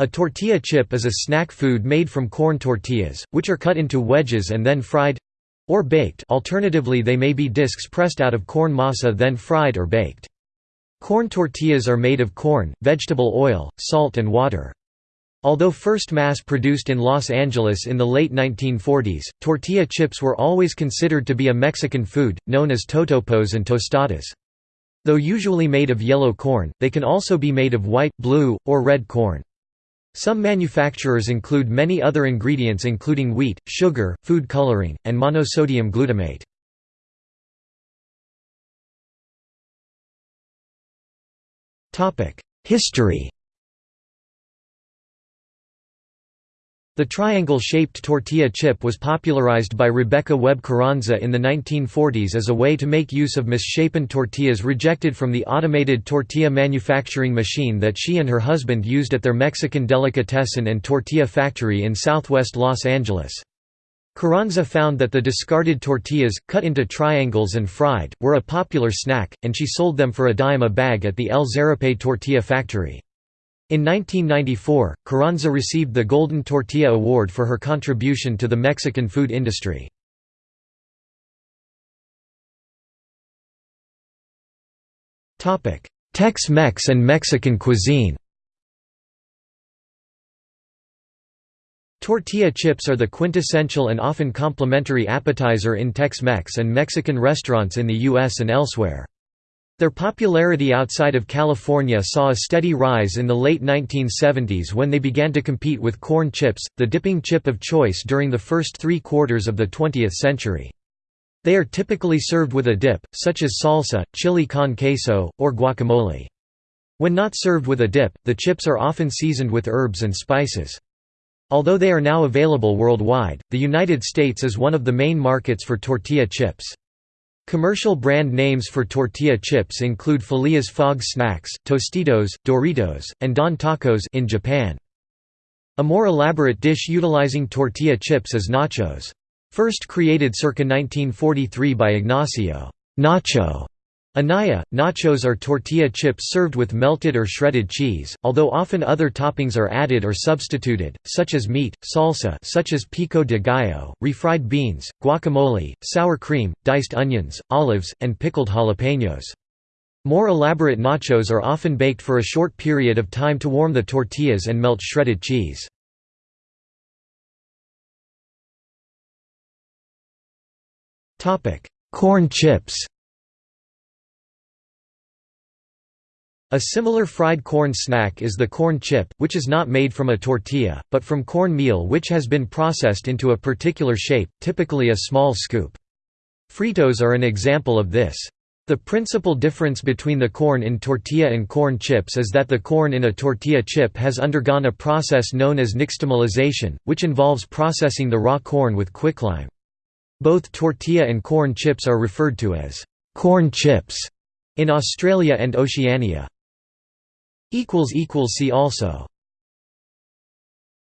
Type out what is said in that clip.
A tortilla chip is a snack food made from corn tortillas, which are cut into wedges and then fried—or baked alternatively they may be discs pressed out of corn masa then fried or baked. Corn tortillas are made of corn, vegetable oil, salt and water. Although first mass-produced in Los Angeles in the late 1940s, tortilla chips were always considered to be a Mexican food, known as totopos and tostadas. Though usually made of yellow corn, they can also be made of white, blue, or red corn. Some manufacturers include many other ingredients including wheat, sugar, food coloring, and monosodium glutamate. History The triangle-shaped tortilla chip was popularized by Rebecca Webb Carranza in the 1940s as a way to make use of misshapen tortillas rejected from the automated tortilla manufacturing machine that she and her husband used at their Mexican delicatessen and tortilla factory in southwest Los Angeles. Carranza found that the discarded tortillas, cut into triangles and fried, were a popular snack, and she sold them for a dime a bag at the El Zarape tortilla factory. In 1994, Carranza received the Golden Tortilla Award for her contribution to the Mexican food industry. Tex-Mex and Mexican cuisine Tortilla chips are the quintessential and often complimentary appetizer in Tex-Mex and Mexican restaurants in the U.S. and elsewhere. Their popularity outside of California saw a steady rise in the late 1970s when they began to compete with corn chips, the dipping chip of choice during the first three quarters of the 20th century. They are typically served with a dip, such as salsa, chili con queso, or guacamole. When not served with a dip, the chips are often seasoned with herbs and spices. Although they are now available worldwide, the United States is one of the main markets for tortilla chips. Commercial brand names for tortilla chips include Felia's Fog Snacks, Tostitos, Doritos, and Don Tacos in Japan. A more elaborate dish utilizing tortilla chips is nachos. First created circa 1943 by Ignacio Nacho Anaya, nachos are tortilla chips served with melted or shredded cheese, although often other toppings are added or substituted, such as meat, salsa such as pico de gallo, refried beans, guacamole, sour cream, diced onions, olives, and pickled jalapenos. More elaborate nachos are often baked for a short period of time to warm the tortillas and melt shredded cheese. Corn chips A similar fried corn snack is the corn chip, which is not made from a tortilla, but from corn meal which has been processed into a particular shape, typically a small scoop. Fritos are an example of this. The principal difference between the corn in tortilla and corn chips is that the corn in a tortilla chip has undergone a process known as nixtamalization, which involves processing the raw corn with quicklime. Both tortilla and corn chips are referred to as corn chips in Australia and Oceania. See also